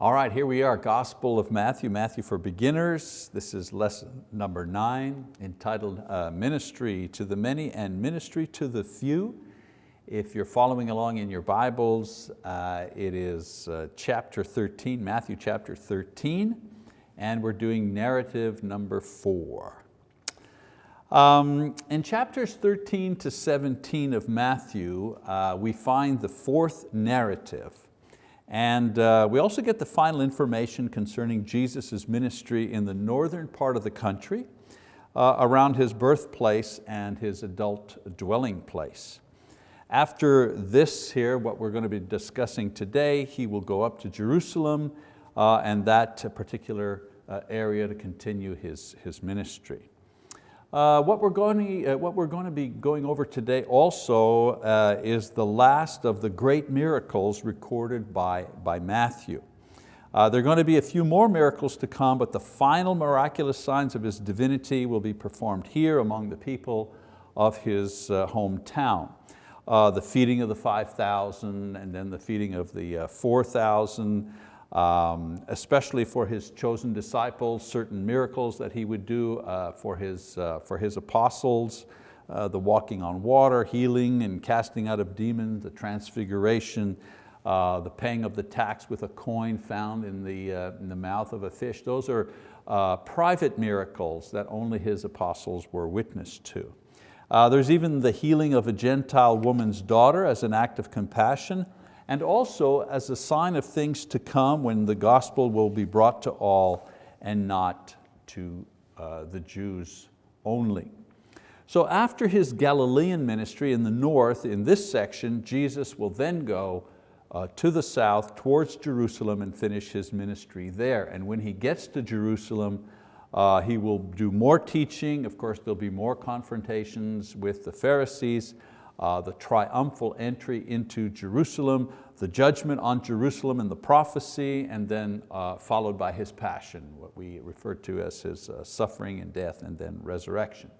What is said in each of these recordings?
All right, here we are, Gospel of Matthew, Matthew for Beginners. This is lesson number nine, entitled uh, Ministry to the Many and Ministry to the Few. If you're following along in your Bibles, uh, it is uh, chapter 13, Matthew chapter 13, and we're doing narrative number four. Um, in chapters 13 to 17 of Matthew, uh, we find the fourth narrative. And uh, we also get the final information concerning Jesus' ministry in the northern part of the country, uh, around his birthplace and his adult dwelling place. After this here, what we're going to be discussing today, he will go up to Jerusalem uh, and that particular uh, area to continue his, his ministry. Uh, what, we're going to, uh, what we're going to be going over today also uh, is the last of the great miracles recorded by, by Matthew. Uh, there are going to be a few more miracles to come, but the final miraculous signs of His divinity will be performed here among the people of His uh, hometown. Uh, the feeding of the 5,000 and then the feeding of the 4,000, um, especially for his chosen disciples, certain miracles that he would do uh, for, his, uh, for his apostles, uh, the walking on water, healing and casting out of demons, the transfiguration, uh, the paying of the tax with a coin found in the, uh, in the mouth of a fish. Those are uh, private miracles that only his apostles were witness to. there's even the healing of a Gentile woman's daughter as an act of compassion and also as a sign of things to come when the gospel will be brought to all and not to uh, the Jews only. So after his Galilean ministry in the north, in this section, Jesus will then go uh, to the south towards Jerusalem and finish his ministry there. And when he gets to Jerusalem, uh, he will do more teaching. Of course, there'll be more confrontations with the Pharisees, uh, the triumphal entry into Jerusalem, the judgment on Jerusalem and the prophecy, and then uh, followed by His passion, what we refer to as His uh, suffering and death and then resurrection.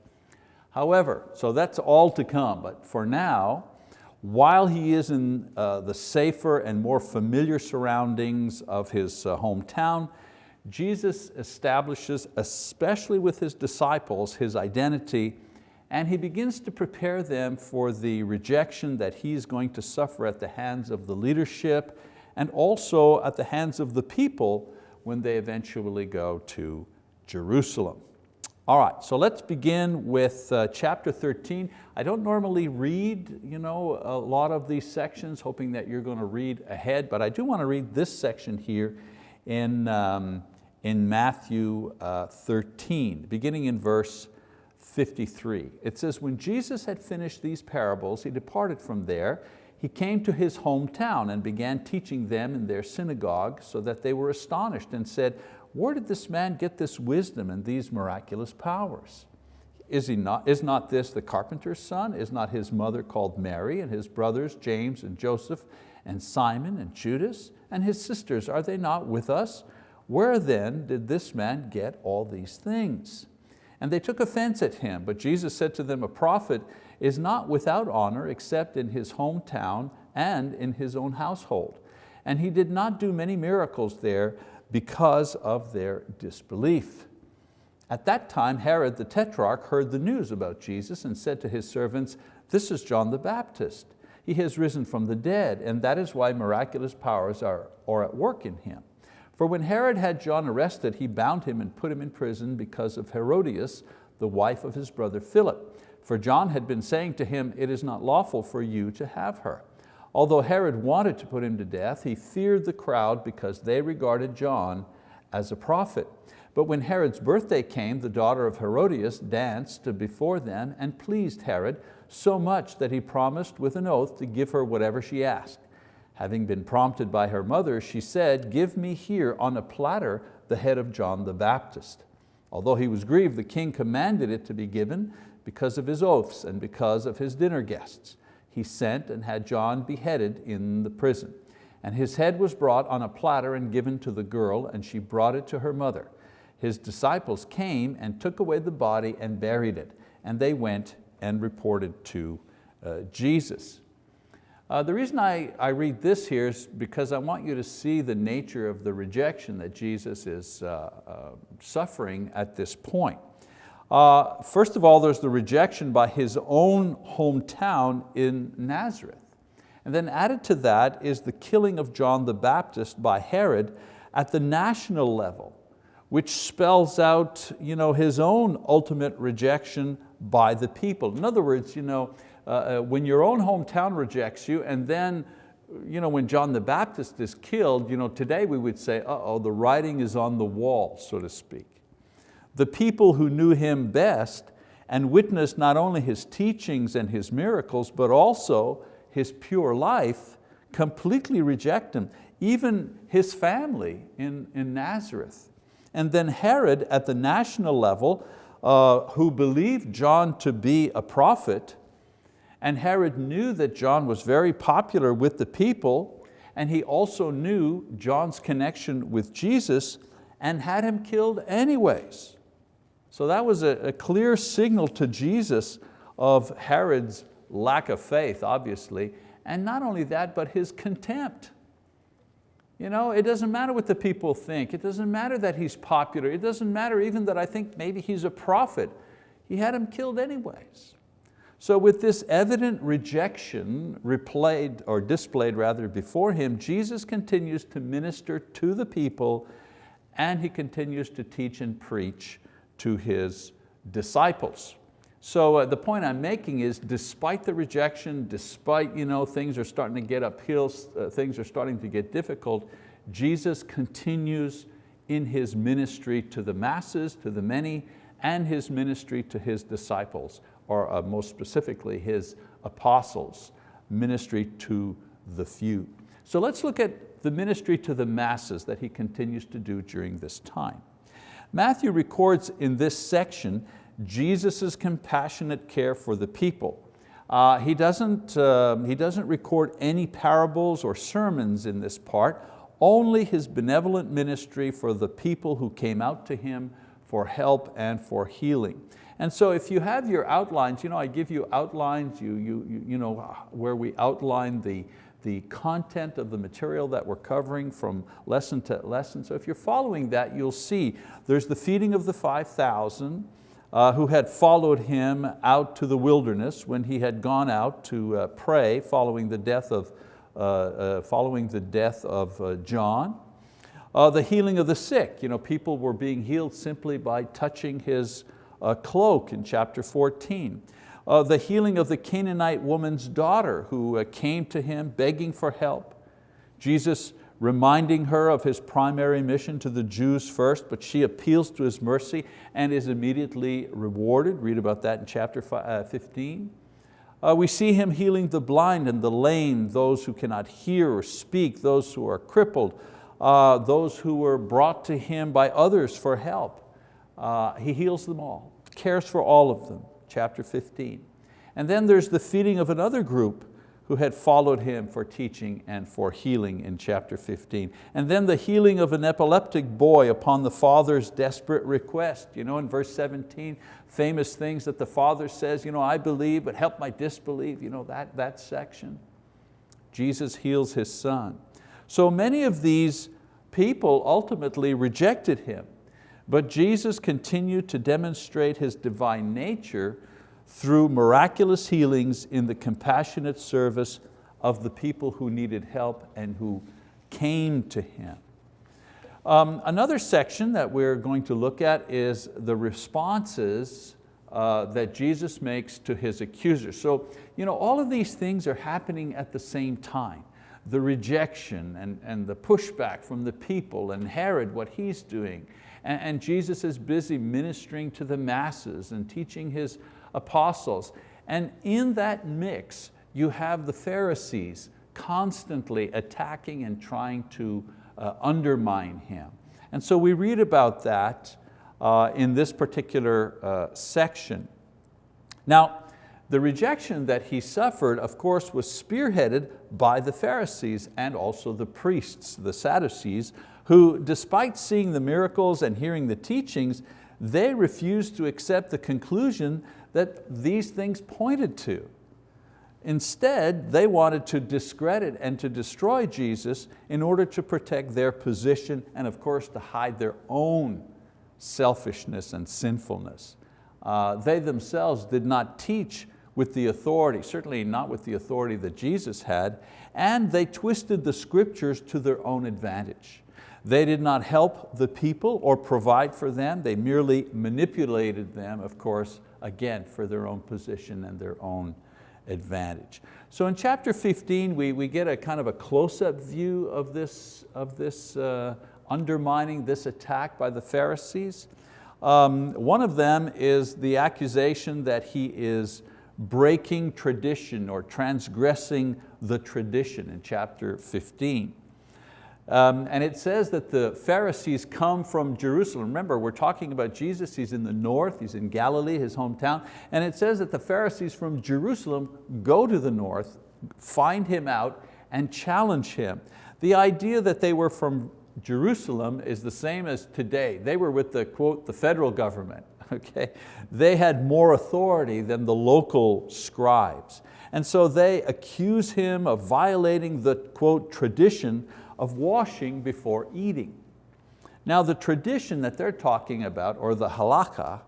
However, so that's all to come, but for now, while he is in uh, the safer and more familiar surroundings of his uh, hometown, Jesus establishes, especially with his disciples, his identity and he begins to prepare them for the rejection that he's going to suffer at the hands of the leadership and also at the hands of the people when they eventually go to Jerusalem. All right, so let's begin with uh, chapter 13. I don't normally read you know, a lot of these sections, hoping that you're going to read ahead, but I do want to read this section here in, um, in Matthew uh, 13, beginning in verse 53. It says, when Jesus had finished these parables, he departed from there. He came to his hometown and began teaching them in their synagogue so that they were astonished and said, where did this man get this wisdom and these miraculous powers? Is, he not, is not this the carpenter's son? Is not his mother called Mary and his brothers James and Joseph and Simon and Judas and his sisters, are they not with us? Where then did this man get all these things? And they took offense at him, but Jesus said to them, a prophet is not without honor except in his hometown and in his own household. And he did not do many miracles there because of their disbelief. At that time, Herod the Tetrarch heard the news about Jesus and said to his servants, this is John the Baptist. He has risen from the dead, and that is why miraculous powers are, are at work in him. For when Herod had John arrested, he bound him and put him in prison because of Herodias, the wife of his brother Philip. For John had been saying to him, it is not lawful for you to have her. Although Herod wanted to put him to death, he feared the crowd because they regarded John as a prophet. But when Herod's birthday came, the daughter of Herodias danced before them and pleased Herod so much that he promised with an oath to give her whatever she asked. Having been prompted by her mother, she said, give me here on a platter the head of John the Baptist. Although he was grieved, the king commanded it to be given because of his oaths and because of his dinner guests. He sent and had John beheaded in the prison. And his head was brought on a platter and given to the girl, and she brought it to her mother. His disciples came and took away the body and buried it, and they went and reported to uh, Jesus. Uh, the reason I, I read this here is because I want you to see the nature of the rejection that Jesus is uh, uh, suffering at this point. Uh, first of all, there's the rejection by his own hometown in Nazareth. And then added to that is the killing of John the Baptist by Herod at the national level, which spells out you know, his own ultimate rejection by the people. In other words, you know, uh, uh, when your own hometown rejects you and then you know, when John the Baptist is killed, you know, today we would say, uh-oh, the writing is on the wall, so to speak. The people who knew him best and witnessed not only his teachings and his miracles, but also his pure life, completely reject him. Even his family in, in Nazareth. And then Herod at the national level, uh, who believed John to be a prophet, and Herod knew that John was very popular with the people, and he also knew John's connection with Jesus and had him killed anyways. So that was a, a clear signal to Jesus of Herod's lack of faith, obviously, and not only that, but his contempt. You know, it doesn't matter what the people think. It doesn't matter that he's popular. It doesn't matter even that I think maybe he's a prophet. He had him killed anyways. So with this evident rejection replayed or displayed rather before him, Jesus continues to minister to the people and he continues to teach and preach to his disciples. So uh, the point I'm making is despite the rejection, despite you know, things are starting to get uphill, uh, things are starting to get difficult, Jesus continues in His ministry to the masses, to the many, and His ministry to His disciples or uh, most specifically his apostles, ministry to the few. So let's look at the ministry to the masses that he continues to do during this time. Matthew records in this section Jesus' compassionate care for the people. Uh, he, doesn't, uh, he doesn't record any parables or sermons in this part, only his benevolent ministry for the people who came out to him for help and for healing. And so if you have your outlines, you know, I give you outlines you, you, you know, where we outline the, the content of the material that we're covering from lesson to lesson. So if you're following that, you'll see there's the feeding of the 5,000 uh, who had followed him out to the wilderness when he had gone out to uh, pray following the death of, uh, uh following the death of uh, John. Uh, the healing of the sick, you know, people were being healed simply by touching his uh, cloak in chapter 14. Uh, the healing of the Canaanite woman's daughter who uh, came to him begging for help. Jesus reminding her of his primary mission to the Jews first, but she appeals to his mercy and is immediately rewarded. Read about that in chapter uh, 15. Uh, we see him healing the blind and the lame, those who cannot hear or speak, those who are crippled, uh, those who were brought to him by others for help. Uh, he heals them all, cares for all of them, chapter 15. And then there's the feeding of another group who had followed him for teaching and for healing in chapter 15. And then the healing of an epileptic boy upon the father's desperate request. You know, in verse 17, famous things that the father says, you know, I believe, but help my disbelief, you know, that, that section. Jesus heals his son. So many of these people ultimately rejected him. But Jesus continued to demonstrate His divine nature through miraculous healings in the compassionate service of the people who needed help and who came to Him. Um, another section that we're going to look at is the responses uh, that Jesus makes to His accusers. So you know, all of these things are happening at the same time. The rejection and, and the pushback from the people and Herod, what he's doing, and, and Jesus is busy ministering to the masses and teaching His apostles. And in that mix, you have the Pharisees constantly attacking and trying to uh, undermine Him. And so we read about that uh, in this particular uh, section. Now, the rejection that he suffered, of course, was spearheaded by the Pharisees and also the priests, the Sadducees, who despite seeing the miracles and hearing the teachings, they refused to accept the conclusion that these things pointed to. Instead, they wanted to discredit and to destroy Jesus in order to protect their position and of course to hide their own selfishness and sinfulness. Uh, they themselves did not teach with the authority, certainly not with the authority that Jesus had, and they twisted the scriptures to their own advantage. They did not help the people or provide for them, they merely manipulated them, of course, again, for their own position and their own advantage. So in chapter 15, we, we get a kind of a close-up view of this, of this uh, undermining, this attack by the Pharisees. Um, one of them is the accusation that he is breaking tradition or transgressing the tradition in chapter 15. Um, and it says that the Pharisees come from Jerusalem. Remember, we're talking about Jesus, he's in the north, he's in Galilee, his hometown, and it says that the Pharisees from Jerusalem go to the north, find him out, and challenge him. The idea that they were from Jerusalem is the same as today. They were with the, quote, the federal government. Okay? They had more authority than the local scribes. And so they accuse him of violating the, quote, tradition of washing before eating. Now the tradition that they're talking about, or the halakha,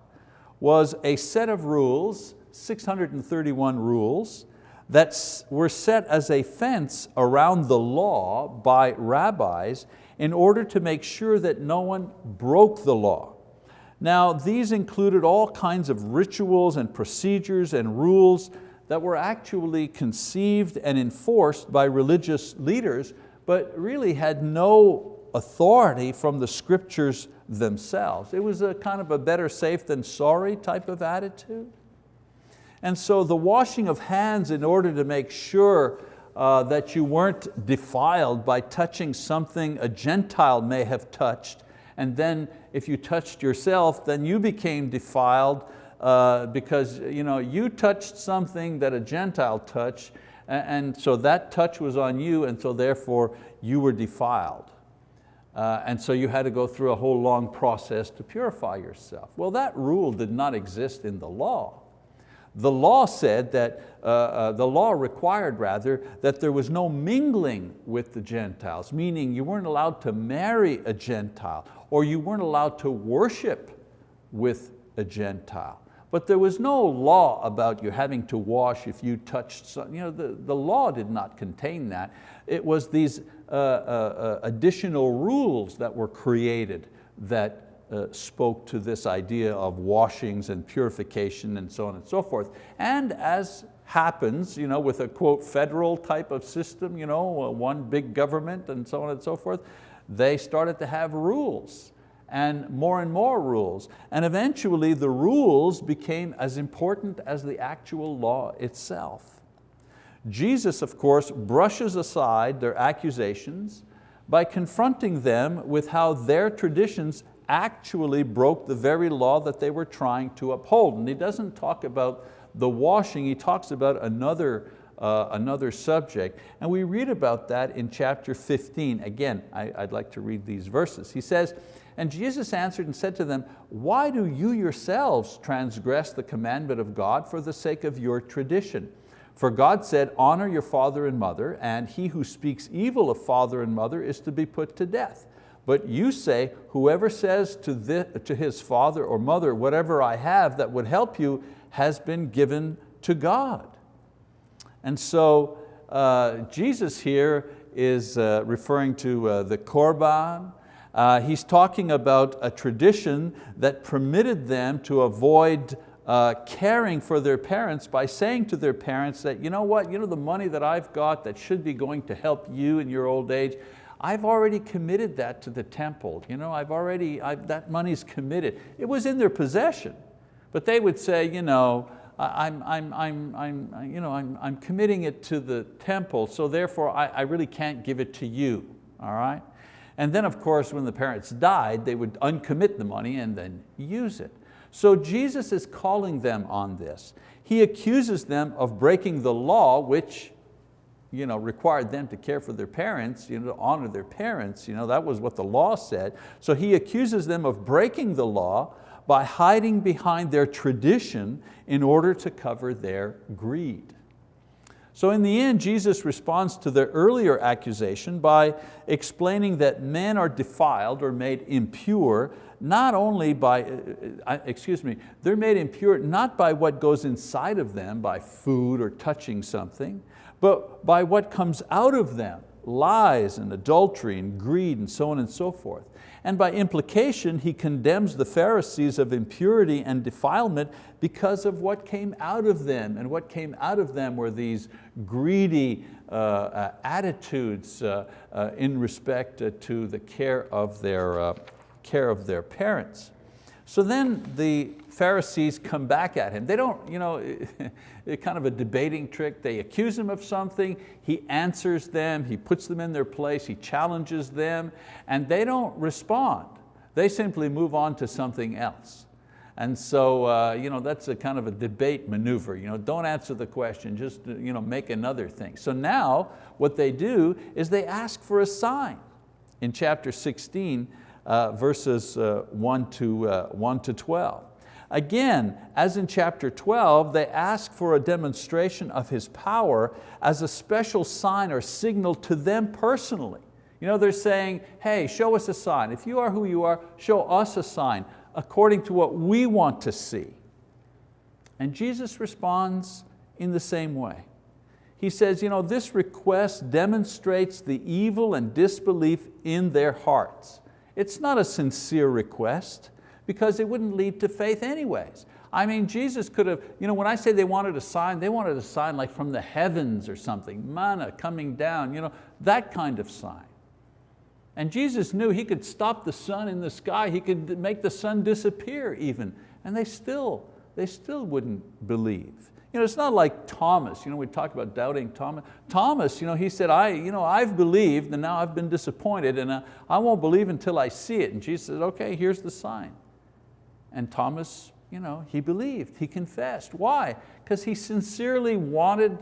was a set of rules, 631 rules, that were set as a fence around the law by rabbis in order to make sure that no one broke the law. Now these included all kinds of rituals and procedures and rules that were actually conceived and enforced by religious leaders but really had no authority from the scriptures themselves. It was a kind of a better safe than sorry type of attitude. And so the washing of hands in order to make sure uh, that you weren't defiled by touching something a Gentile may have touched, and then if you touched yourself, then you became defiled uh, because you, know, you touched something that a Gentile touched, and so that touch was on you and so therefore you were defiled. Uh, and so you had to go through a whole long process to purify yourself. Well, that rule did not exist in the law. The law said that, uh, uh, the law required rather, that there was no mingling with the Gentiles, meaning you weren't allowed to marry a Gentile or you weren't allowed to worship with a Gentile. But there was no law about you having to wash if you touched something. You know, the, the law did not contain that. It was these uh, uh, uh, additional rules that were created that uh, spoke to this idea of washings and purification and so on and so forth. And as happens you know, with a quote federal type of system, you know, uh, one big government and so on and so forth, they started to have rules and more and more rules. And eventually the rules became as important as the actual law itself. Jesus, of course, brushes aside their accusations by confronting them with how their traditions actually broke the very law that they were trying to uphold. And he doesn't talk about the washing, he talks about another, uh, another subject. And we read about that in chapter 15. Again, I, I'd like to read these verses. He says, and Jesus answered and said to them, why do you yourselves transgress the commandment of God for the sake of your tradition? For God said, honor your father and mother, and he who speaks evil of father and mother is to be put to death. But you say, whoever says to, the, to his father or mother, whatever I have that would help you has been given to God. And so uh, Jesus here is uh, referring to uh, the Korban, uh, he's talking about a tradition that permitted them to avoid uh, caring for their parents by saying to their parents that, you know what, you know the money that I've got that should be going to help you in your old age, I've already committed that to the temple. You know, I've already, I've, that money's committed. It was in their possession. But they would say, you know, I'm, I'm, I'm, I'm, you know, I'm, I'm committing it to the temple, so therefore I, I really can't give it to you, all right? And then of course when the parents died, they would uncommit the money and then use it. So Jesus is calling them on this. He accuses them of breaking the law which you know, required them to care for their parents, you know, to honor their parents. You know, that was what the law said. So he accuses them of breaking the law by hiding behind their tradition in order to cover their greed. So in the end, Jesus responds to their earlier accusation by explaining that men are defiled or made impure not only by, uh, uh, excuse me, they're made impure not by what goes inside of them, by food or touching something, but by what comes out of them, lies and adultery and greed and so on and so forth. And by implication, he condemns the Pharisees of impurity and defilement because of what came out of them. And what came out of them were these greedy uh, uh, attitudes uh, uh in respect uh, to the care of their, uh, care of their parents. So then the Pharisees come back at him. They don't, you know, kind of a debating trick. They accuse him of something, he answers them, he puts them in their place, he challenges them, and they don't respond. They simply move on to something else. And so uh, you know, that's a kind of a debate maneuver. You know, don't answer the question, just you know, make another thing. So now what they do is they ask for a sign. In chapter 16, uh, verses uh, 1, to, uh, 1 to 12. Again, as in chapter 12, they ask for a demonstration of His power as a special sign or signal to them personally. You know, they're saying, hey, show us a sign. If you are who you are, show us a sign according to what we want to see. And Jesus responds in the same way. He says, you know, this request demonstrates the evil and disbelief in their hearts. It's not a sincere request because it wouldn't lead to faith anyways. I mean, Jesus could have, you know, when I say they wanted a sign, they wanted a sign like from the heavens or something, manna coming down, you know, that kind of sign. And Jesus knew He could stop the sun in the sky, He could make the sun disappear even, and they still, they still wouldn't believe. You know, it's not like Thomas, you know, we talk about doubting Thomas. Thomas, you know, he said, I, you know, I've believed and now I've been disappointed and I, I won't believe until I see it. And Jesus said, okay, here's the sign. And Thomas, you know, he believed, he confessed. Why? Because he sincerely wanted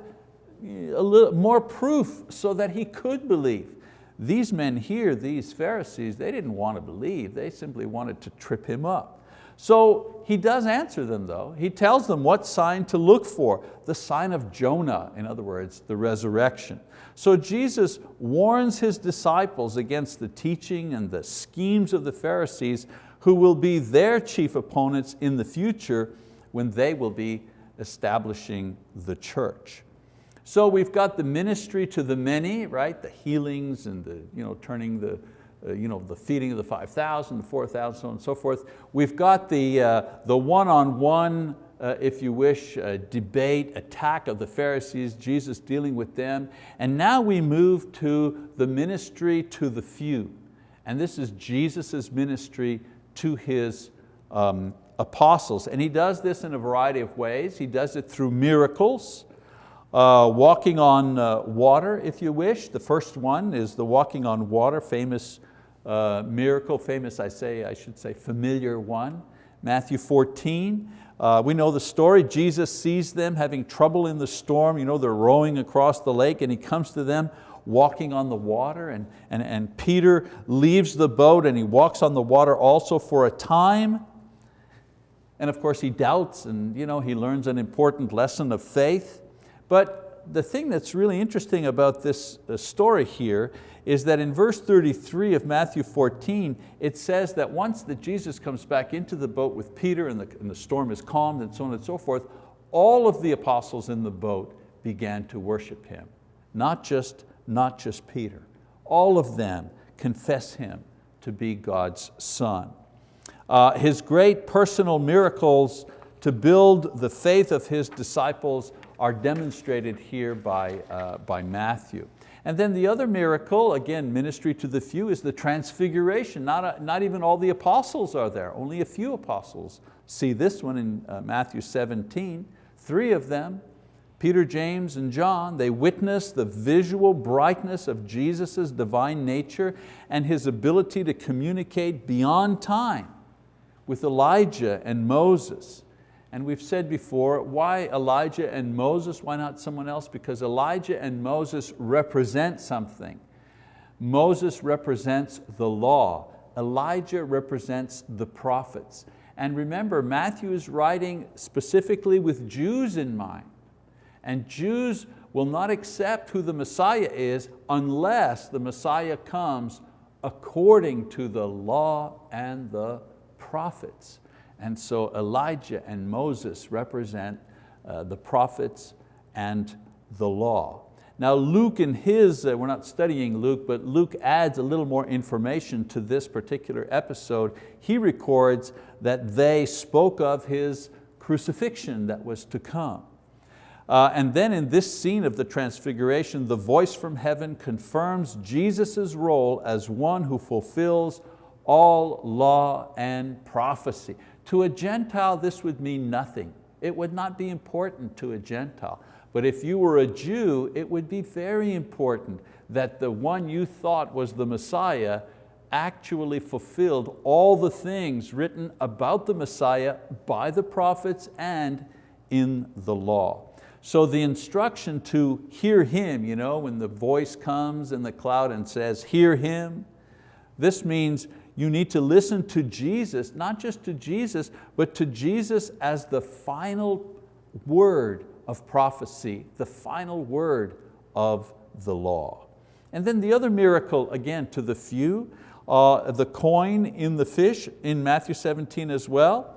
uh, a little more proof so that he could believe. These men here, these Pharisees, they didn't want to believe, they simply wanted to trip him up. So he does answer them though. He tells them what sign to look for, the sign of Jonah, in other words, the resurrection. So Jesus warns His disciples against the teaching and the schemes of the Pharisees who will be their chief opponents in the future when they will be establishing the church. So we've got the ministry to the many, right? The healings and the you know, turning the, you know, the feeding of the 5,000, the 4,000, so on and so forth. We've got the, uh, the one-on-one, uh, if you wish, uh, debate, attack of the Pharisees, Jesus dealing with them. And now we move to the ministry to the few. And this is Jesus' ministry to His um, apostles. And He does this in a variety of ways. He does it through miracles, uh, walking on uh, water, if you wish. The first one is the walking on water, famous uh, miracle, famous I say, I should say familiar one. Matthew 14, uh, we know the story. Jesus sees them having trouble in the storm. You know, they're rowing across the lake and He comes to them walking on the water and, and, and Peter leaves the boat and he walks on the water also for a time. And of course he doubts and you know, he learns an important lesson of faith. But the thing that's really interesting about this uh, story here is that in verse 33 of Matthew 14, it says that once that Jesus comes back into the boat with Peter and the, and the storm is calmed and so on and so forth, all of the apostles in the boat began to worship Him. Not just, not just Peter. All of them confess Him to be God's Son. Uh, his great personal miracles to build the faith of His disciples are demonstrated here by, uh, by Matthew. And then the other miracle, again, ministry to the few, is the transfiguration. Not, a, not even all the apostles are there, only a few apostles see this one in uh, Matthew 17. Three of them, Peter, James, and John, they witness the visual brightness of Jesus' divine nature and His ability to communicate beyond time with Elijah and Moses. And we've said before, why Elijah and Moses? Why not someone else? Because Elijah and Moses represent something. Moses represents the law. Elijah represents the prophets. And remember, Matthew is writing specifically with Jews in mind. And Jews will not accept who the Messiah is unless the Messiah comes according to the law and the prophets. And so Elijah and Moses represent uh, the prophets and the law. Now Luke in his, uh, we're not studying Luke, but Luke adds a little more information to this particular episode. He records that they spoke of his crucifixion that was to come. Uh, and then in this scene of the transfiguration, the voice from heaven confirms Jesus' role as one who fulfills all law and prophecy. To a Gentile, this would mean nothing. It would not be important to a Gentile. But if you were a Jew, it would be very important that the one you thought was the Messiah actually fulfilled all the things written about the Messiah by the prophets and in the law. So the instruction to hear Him, you know, when the voice comes in the cloud and says, hear Him, this means you need to listen to Jesus, not just to Jesus, but to Jesus as the final word of prophecy, the final word of the law. And then the other miracle, again, to the few, uh, the coin in the fish in Matthew 17 as well.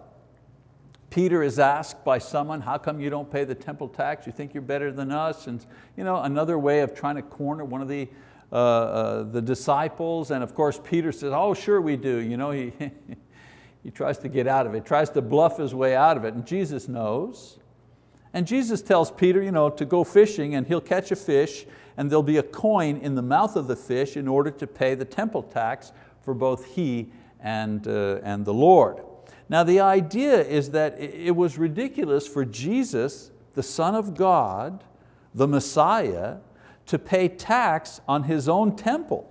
Peter is asked by someone, how come you don't pay the temple tax? You think you're better than us? And you know, another way of trying to corner one of the, uh, uh, the disciples. And of course, Peter says, oh, sure we do. You know, he, he tries to get out of it, tries to bluff his way out of it. And Jesus knows. And Jesus tells Peter you know, to go fishing and he'll catch a fish and there'll be a coin in the mouth of the fish in order to pay the temple tax for both he and, uh, and the Lord. Now the idea is that it was ridiculous for Jesus, the Son of God, the Messiah, to pay tax on His own temple.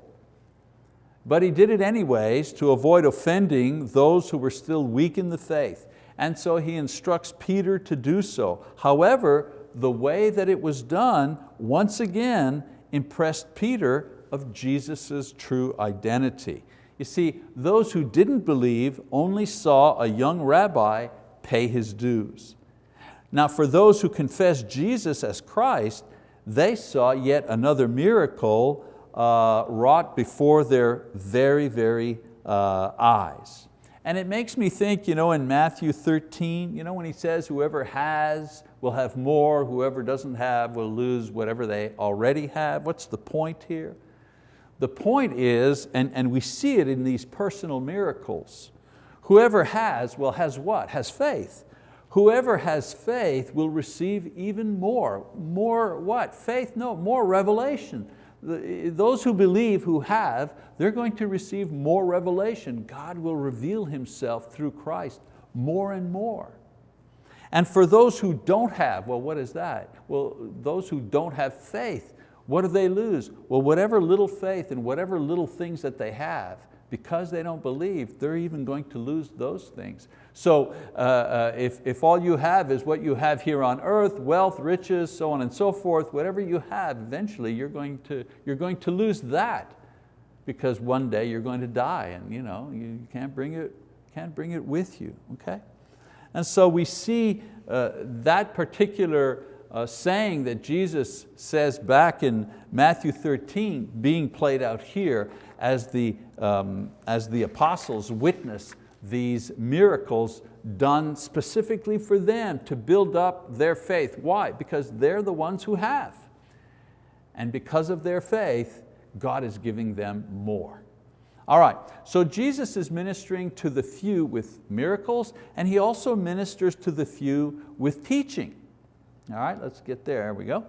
But He did it anyways to avoid offending those who were still weak in the faith. And so He instructs Peter to do so. However, the way that it was done, once again, impressed Peter of Jesus' true identity. You see, those who didn't believe only saw a young rabbi pay his dues. Now for those who confess Jesus as Christ, they saw yet another miracle uh, wrought before their very, very uh, eyes. And it makes me think, you know, in Matthew 13, you know, when he says, whoever has will have more, whoever doesn't have will lose whatever they already have. What's the point here? The point is, and, and we see it in these personal miracles, whoever has, well has what? Has faith. Whoever has faith will receive even more. More what? Faith? No, more revelation. Those who believe, who have, they're going to receive more revelation. God will reveal Himself through Christ more and more. And for those who don't have, well what is that? Well, those who don't have faith, what do they lose? Well, whatever little faith and whatever little things that they have, because they don't believe, they're even going to lose those things. So uh, uh, if, if all you have is what you have here on earth, wealth, riches, so on and so forth, whatever you have, eventually you're going to, you're going to lose that because one day you're going to die and you, know, you can't, bring it, can't bring it with you, okay? And so we see uh, that particular uh, saying that Jesus says back in Matthew 13 being played out here as the, um, as the apostles witness these miracles done specifically for them to build up their faith. Why? Because they're the ones who have. And because of their faith, God is giving them more. All right, so Jesus is ministering to the few with miracles and He also ministers to the few with teaching. All right, let's get there, there we go.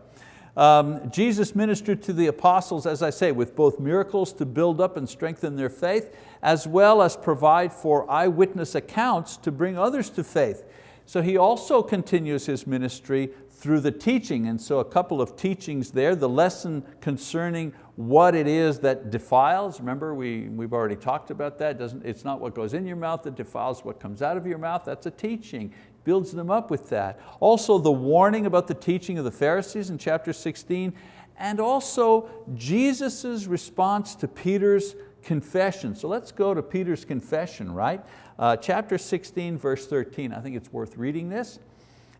Um, Jesus ministered to the apostles, as I say, with both miracles to build up and strengthen their faith, as well as provide for eyewitness accounts to bring others to faith. So He also continues His ministry through the teaching, and so a couple of teachings there, the lesson concerning what it is that defiles, remember we, we've already talked about that, Doesn't, it's not what goes in your mouth that defiles what comes out of your mouth, that's a teaching builds them up with that. Also the warning about the teaching of the Pharisees in chapter 16, and also Jesus' response to Peter's confession. So let's go to Peter's confession, right? Uh, chapter 16, verse 13, I think it's worth reading this.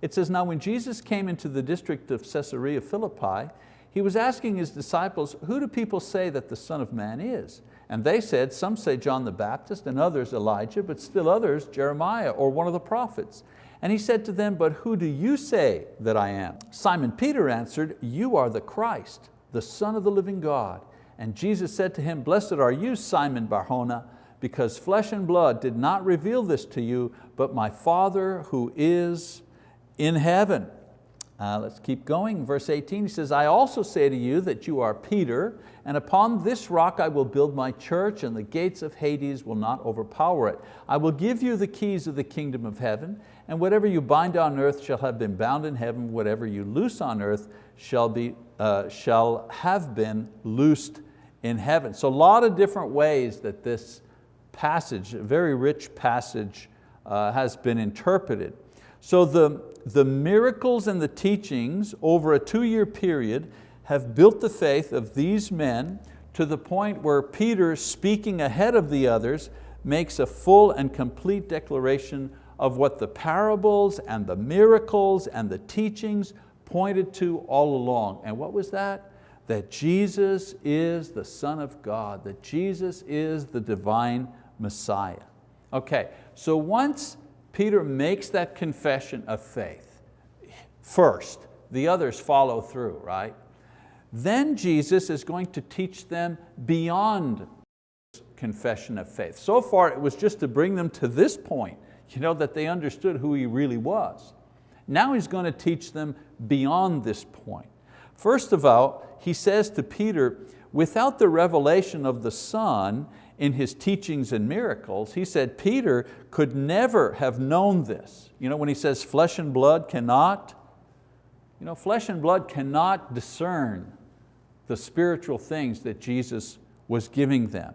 It says, now when Jesus came into the district of Caesarea Philippi, he was asking his disciples, who do people say that the Son of Man is? And they said, some say John the Baptist and others Elijah, but still others Jeremiah or one of the prophets. And he said to them, but who do you say that I am? Simon Peter answered, you are the Christ, the Son of the living God. And Jesus said to him, blessed are you, Simon Barjona, because flesh and blood did not reveal this to you, but my Father who is in heaven. Uh, let's keep going, verse 18, he says, I also say to you that you are Peter, and upon this rock I will build my church, and the gates of Hades will not overpower it. I will give you the keys of the kingdom of heaven, and whatever you bind on earth shall have been bound in heaven, whatever you loose on earth shall, be, uh, shall have been loosed in heaven. So a lot of different ways that this passage, a very rich passage, uh, has been interpreted. So the, the miracles and the teachings over a two-year period have built the faith of these men to the point where Peter, speaking ahead of the others, makes a full and complete declaration of what the parables and the miracles and the teachings pointed to all along. And what was that? That Jesus is the Son of God, that Jesus is the divine Messiah. Okay, so once Peter makes that confession of faith first, the others follow through, right? Then Jesus is going to teach them beyond confession of faith. So far it was just to bring them to this point, you know, that they understood who He really was. Now He's going to teach them beyond this point. First of all, He says to Peter, without the revelation of the Son in His teachings and miracles, He said Peter could never have known this. You know, when He says flesh and blood cannot, you know, flesh and blood cannot discern the spiritual things that Jesus was giving them.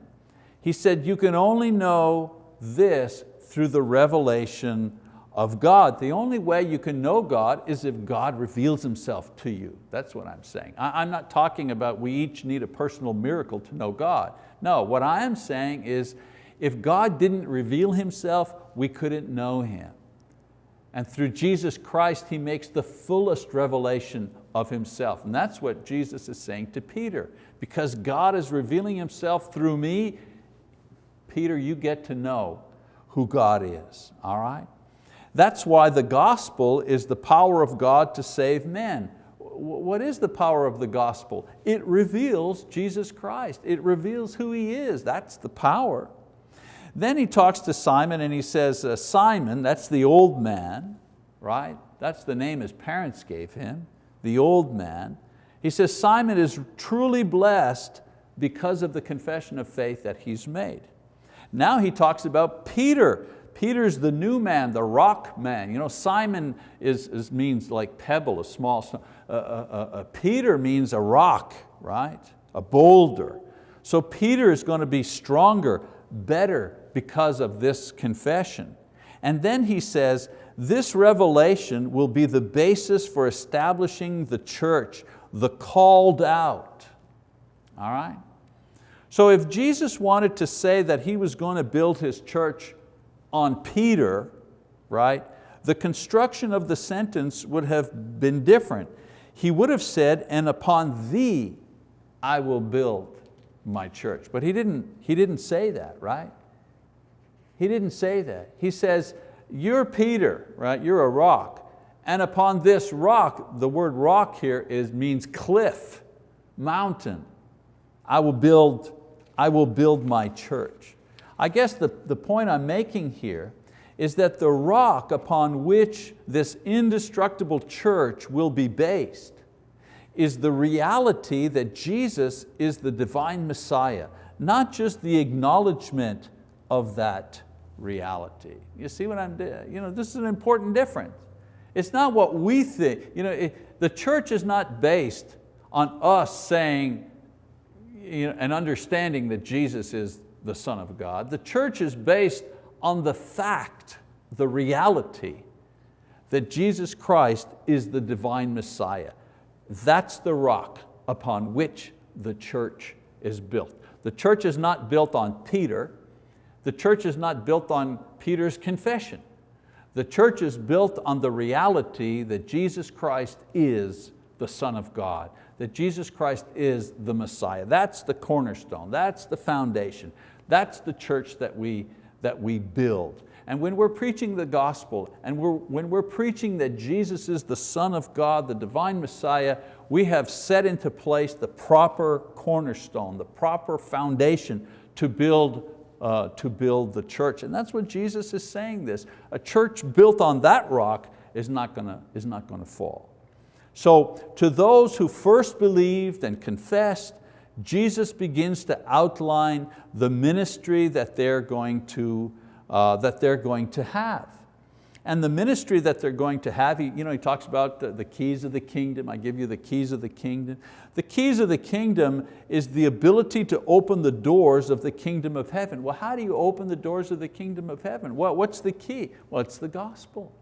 He said, you can only know this through the revelation of God. The only way you can know God is if God reveals Himself to you. That's what I'm saying. I'm not talking about we each need a personal miracle to know God. No, what I am saying is if God didn't reveal Himself, we couldn't know Him. And through Jesus Christ, He makes the fullest revelation of Himself. And that's what Jesus is saying to Peter. Because God is revealing Himself through me, Peter, you get to know who God is, all right? That's why the gospel is the power of God to save men. What is the power of the gospel? It reveals Jesus Christ. It reveals who He is. That's the power. Then he talks to Simon and he says, uh, Simon, that's the old man, right? That's the name his parents gave him, the old man. He says, Simon is truly blessed because of the confession of faith that he's made. Now he talks about Peter. Peter's the new man, the rock man. You know, Simon is, is means like pebble, a small stone. Uh, uh, uh, Peter means a rock, right? A boulder. So Peter is going to be stronger, better because of this confession. And then he says, this revelation will be the basis for establishing the church, the called out. All right? So if Jesus wanted to say that He was going to build His church on Peter, right, the construction of the sentence would have been different. He would have said, and upon thee I will build my church. But he didn't, he didn't say that, right? He didn't say that. He says, you're Peter, right? You're a rock. And upon this rock, the word rock here is, means cliff, mountain. I will build, I will build my church. I guess the, the point I'm making here is that the rock upon which this indestructible church will be based is the reality that Jesus is the divine Messiah, not just the acknowledgement of that reality. You see what I'm doing? You know, this is an important difference. It's not what we think. You know, it, the church is not based on us saying and understanding that Jesus is the Son of God. The church is based on the fact, the reality, that Jesus Christ is the divine Messiah. That's the rock upon which the church is built. The church is not built on Peter. The church is not built on Peter's confession. The church is built on the reality that Jesus Christ is the Son of God, that Jesus Christ is the Messiah. That's the cornerstone, that's the foundation. That's the church that we, that we build. And when we're preaching the gospel, and we're, when we're preaching that Jesus is the Son of God, the divine Messiah, we have set into place the proper cornerstone, the proper foundation to build, uh, to build the church. And that's what Jesus is saying this. A church built on that rock is not going to, is not going to fall. So to those who first believed and confessed, Jesus begins to outline the ministry that they're going to, uh, that they're going to have. And the ministry that they're going to have, he, you know, he talks about the, the keys of the kingdom, I give you the keys of the kingdom. The keys of the kingdom is the ability to open the doors of the kingdom of heaven. Well, how do you open the doors of the kingdom of heaven? Well, what's the key? Well, it's the gospel.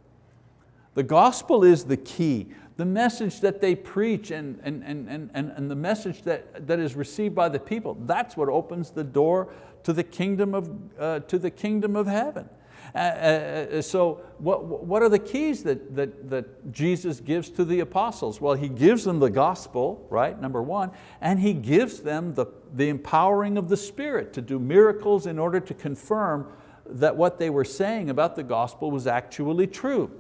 The gospel is the key. The message that they preach and, and, and, and, and the message that, that is received by the people, that's what opens the door to the kingdom of, uh, to the kingdom of heaven. Uh, uh, uh, so what, what are the keys that, that, that Jesus gives to the apostles? Well, He gives them the gospel, right, number one, and He gives them the, the empowering of the Spirit to do miracles in order to confirm that what they were saying about the gospel was actually true.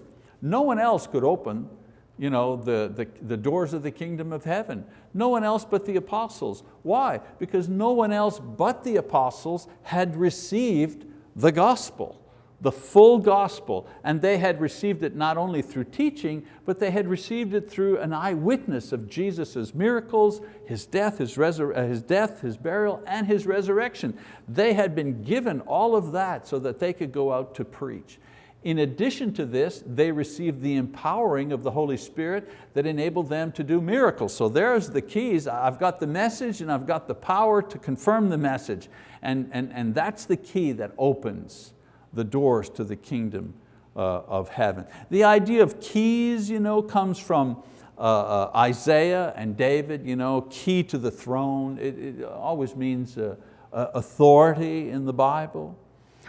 No one else could open you know, the, the, the doors of the kingdom of heaven. No one else but the apostles. Why? Because no one else but the apostles had received the gospel, the full gospel. And they had received it not only through teaching, but they had received it through an eyewitness of Jesus' miracles, His death, His, uh, his death, His burial, and His resurrection. They had been given all of that so that they could go out to preach. In addition to this, they received the empowering of the Holy Spirit that enabled them to do miracles. So there's the keys. I've got the message and I've got the power to confirm the message. And, and, and that's the key that opens the doors to the kingdom uh, of heaven. The idea of keys you know, comes from uh, uh, Isaiah and David, you know, key to the throne. It, it always means uh, uh authority in the Bible.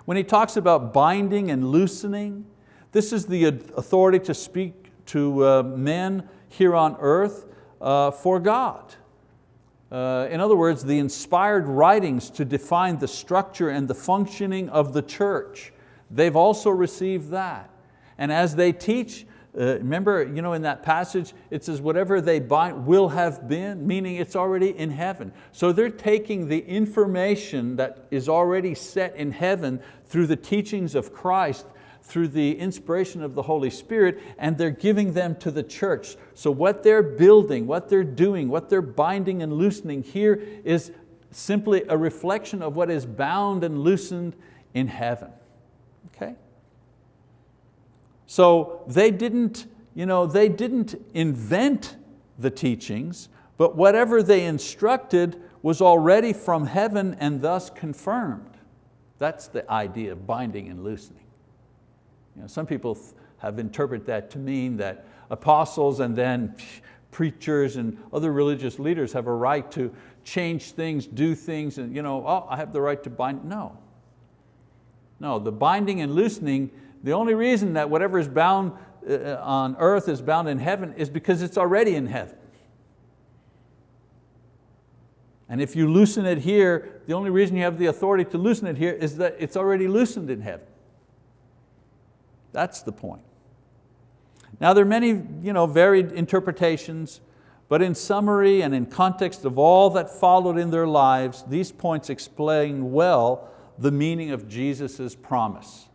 When he talks about binding and loosening, this is the authority to speak to uh, men here on earth uh, for God. Uh, in other words, the inspired writings to define the structure and the functioning of the church. They've also received that. And as they teach, uh, remember you know, in that passage, it says whatever they bind will have been, meaning it's already in heaven. So they're taking the information that is already set in heaven through the teachings of Christ, through the inspiration of the Holy Spirit, and they're giving them to the church. So what they're building, what they're doing, what they're binding and loosening here is simply a reflection of what is bound and loosened in heaven. Okay? So they didn't, you know, they didn't invent the teachings, but whatever they instructed was already from heaven and thus confirmed. That's the idea of binding and loosening. You know, some people have interpreted that to mean that apostles and then preachers and other religious leaders have a right to change things, do things, and you know, oh, I have the right to bind. No. No, the binding and loosening the only reason that whatever is bound uh, on earth is bound in heaven is because it's already in heaven. And if you loosen it here, the only reason you have the authority to loosen it here is that it's already loosened in heaven. That's the point. Now there are many you know, varied interpretations, but in summary and in context of all that followed in their lives, these points explain well the meaning of Jesus' promise.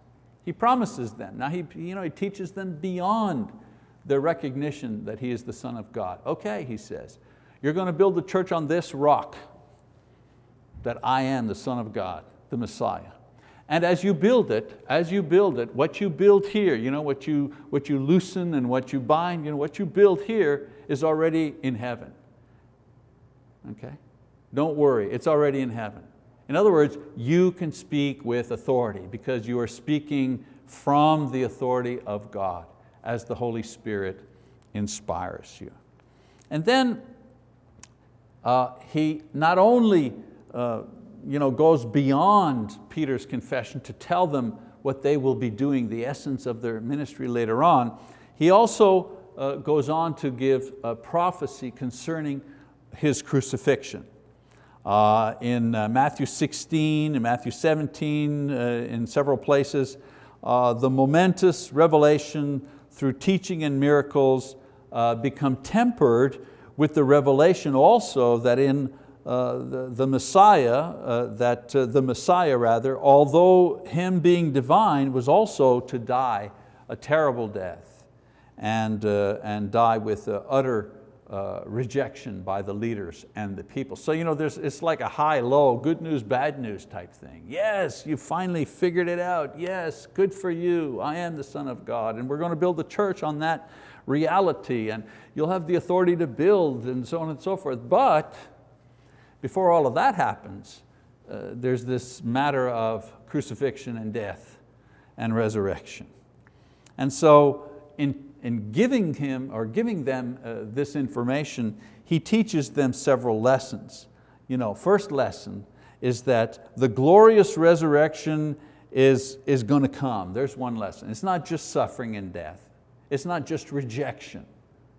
He promises them. Now he, you know, he teaches them beyond their recognition that He is the Son of God. Okay, he says, you're going to build the church on this rock, that I am the Son of God, the Messiah. And as you build it, as you build it, what you build here, you know, what, you, what you loosen and what you bind, you know, what you build here is already in heaven. Okay? Don't worry, it's already in heaven. In other words, you can speak with authority because you are speaking from the authority of God as the Holy Spirit inspires you. And then uh, he not only uh, you know, goes beyond Peter's confession to tell them what they will be doing, the essence of their ministry later on. He also uh, goes on to give a prophecy concerning his crucifixion. Uh, in uh, Matthew 16 and Matthew 17, uh, in several places, uh, the momentous revelation through teaching and miracles uh, become tempered with the revelation also that in uh, the, the, Messiah, that the Messiah rather, although Him being divine was also to die a terrible death and, and die with utter uh, rejection by the leaders and the people. So you know, there's, it's like a high-low, good news, bad news type thing. Yes, you finally figured it out. Yes, good for you. I am the Son of God. And we're going to build the church on that reality and you'll have the authority to build and so on and so forth. But before all of that happens, uh, there's this matter of crucifixion and death and resurrection. And so in in giving him or giving them uh, this information, he teaches them several lessons. You know, first lesson is that the glorious resurrection is, is going to come. There's one lesson. It's not just suffering and death. It's not just rejection.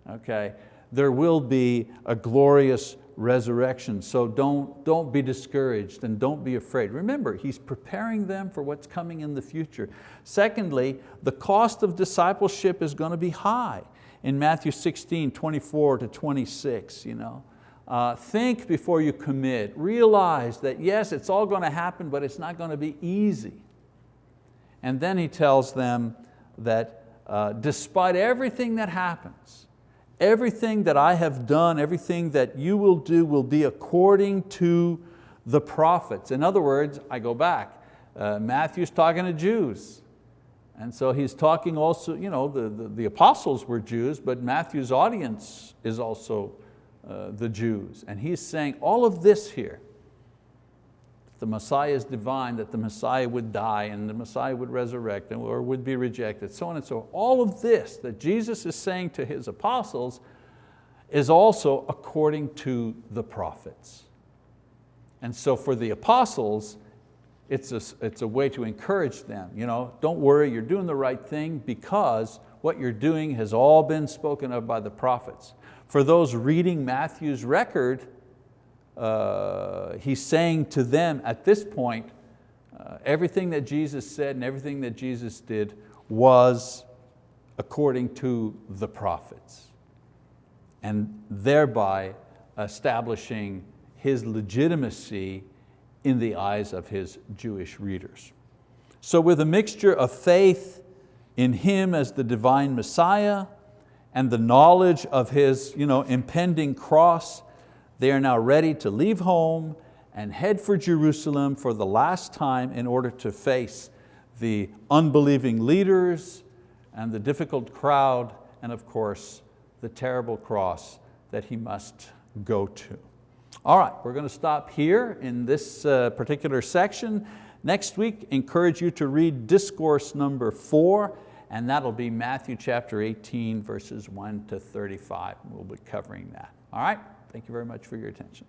Okay? There will be a glorious resurrection. So don't, don't be discouraged and don't be afraid. Remember, He's preparing them for what's coming in the future. Secondly, the cost of discipleship is going to be high. In Matthew 16, 24 to 26, you know. Uh, think before you commit. Realize that yes, it's all going to happen, but it's not going to be easy. And then he tells them that uh, despite everything that happens, everything that I have done, everything that you will do will be according to the prophets. In other words, I go back, uh, Matthew's talking to Jews. And so he's talking also, you know, the, the, the apostles were Jews, but Matthew's audience is also uh, the Jews. And he's saying all of this here, the Messiah is divine, that the Messiah would die and the Messiah would resurrect or would be rejected, so on and so on. All of this that Jesus is saying to His apostles is also according to the prophets. And so for the apostles, it's a, it's a way to encourage them. You know, don't worry, you're doing the right thing because what you're doing has all been spoken of by the prophets. For those reading Matthew's record, uh, he's saying to them at this point, uh, everything that Jesus said and everything that Jesus did was according to the prophets and thereby establishing his legitimacy in the eyes of his Jewish readers. So with a mixture of faith in Him as the divine Messiah and the knowledge of His you know, impending cross they are now ready to leave home and head for Jerusalem for the last time in order to face the unbelieving leaders and the difficult crowd and of course the terrible cross that he must go to. All right, we're going to stop here in this uh, particular section. Next week, encourage you to read discourse number four, and that'll be Matthew chapter 18, verses 1 to 35. We'll be covering that. All right? Thank you very much for your attention.